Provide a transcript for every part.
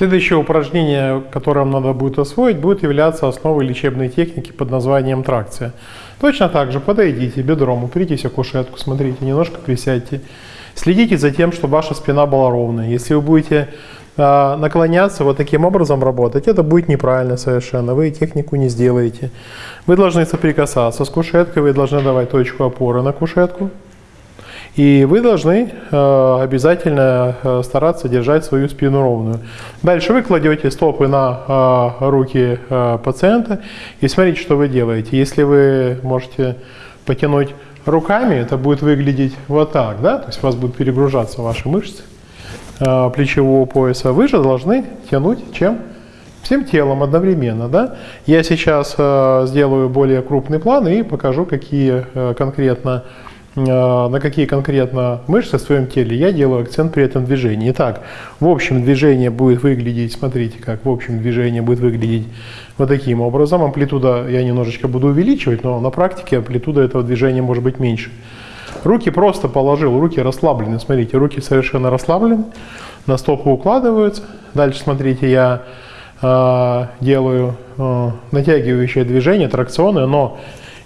Следующее упражнение, которое вам надо будет освоить, будет являться основой лечебной техники под названием тракция. Точно так же подойдите бедром, упритесь о кушетку, смотрите, немножко присядьте. Следите за тем, чтобы ваша спина была ровная. Если вы будете э, наклоняться вот таким образом работать, это будет неправильно совершенно, вы технику не сделаете. Вы должны соприкасаться с кушеткой, вы должны давать точку опоры на кушетку. И вы должны э, обязательно э, стараться держать свою спину ровную. Дальше вы кладете стопы на э, руки э, пациента и смотрите, что вы делаете. Если вы можете потянуть руками, это будет выглядеть вот так, да? то есть у вас будут перегружаться ваши мышцы э, плечевого пояса. Вы же должны тянуть чем? Всем телом одновременно. Да? Я сейчас э, сделаю более крупный план и покажу, какие э, конкретно на какие конкретно мышцы в своем теле, я делаю акцент при этом движении. Итак, в общем движение будет выглядеть, смотрите, как в общем движение будет выглядеть вот таким образом. Амплитуда я немножечко буду увеличивать, но на практике амплитуда этого движения может быть меньше. Руки просто положил, руки расслаблены, смотрите, руки совершенно расслаблены, на стопу укладываются. Дальше, смотрите, я э, делаю э, натягивающее движение, тракционное, но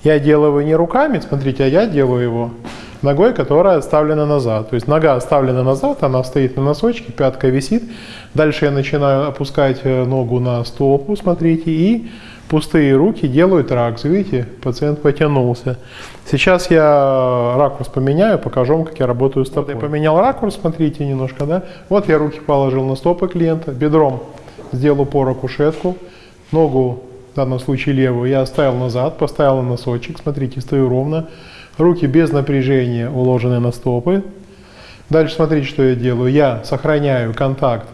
я делаю его не руками, смотрите, а я делаю его ногой, которая отставлена назад. То есть нога отставлена назад, она стоит на носочке, пятка висит. Дальше я начинаю опускать э, ногу на стопу, смотрите, и пустые руки делают ракс. Видите, пациент потянулся. Сейчас я ракурс поменяю, покажу вам, как я работаю стопой. Я поменял ракурс, смотрите немножко, да. Вот я руки положил на стопы клиента, бедром сделал упор о кушетку, ногу в данном случае левую, я оставил назад, поставил на носочек, смотрите, стою ровно, руки без напряжения уложены на стопы. Дальше смотрите, что я делаю. Я сохраняю контакт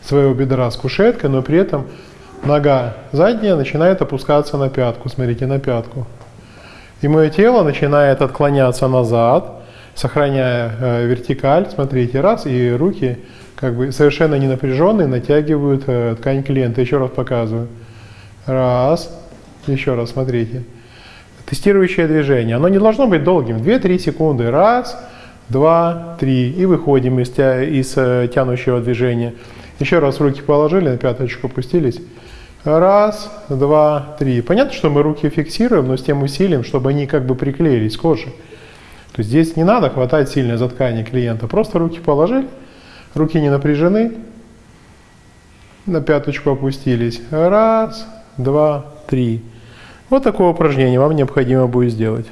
своего бедра с кушеткой, но при этом нога задняя начинает опускаться на пятку, смотрите, на пятку. И мое тело начинает отклоняться назад, сохраняя э, вертикаль, смотрите, раз, и руки как бы совершенно не напряженные натягивают э, ткань клиента. Еще раз показываю. Раз. Еще раз, смотрите. Тестирующее движение. Оно не должно быть долгим. 2-3 секунды. Раз, два, три. И выходим из, тя, из э, тянущего движения. Еще раз руки положили, на пяточку опустились. Раз, два, три. Понятно, что мы руки фиксируем, но с тем усилием, чтобы они как бы приклеились к коже. То есть здесь не надо хватать сильно за ткани клиента. Просто руки положили, руки не напряжены, на пяточку опустились. Раз, два, три. Вот такое упражнение вам необходимо будет сделать.